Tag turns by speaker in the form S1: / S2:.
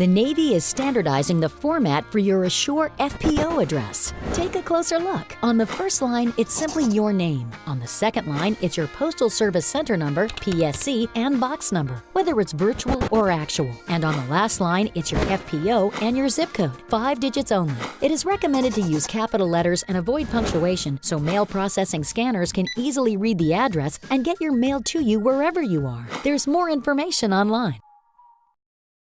S1: The Navy is standardizing the format for your ashore FPO address. Take a closer look. On the first line, it's simply your name. On the second line, it's your Postal Service Center number, PSC, and box number, whether it's virtual or actual. And on the last line, it's your FPO and your zip code, five digits only. It is recommended to use capital letters and avoid punctuation so mail processing scanners can easily read the address and get your mail to you wherever you are. There's more information online.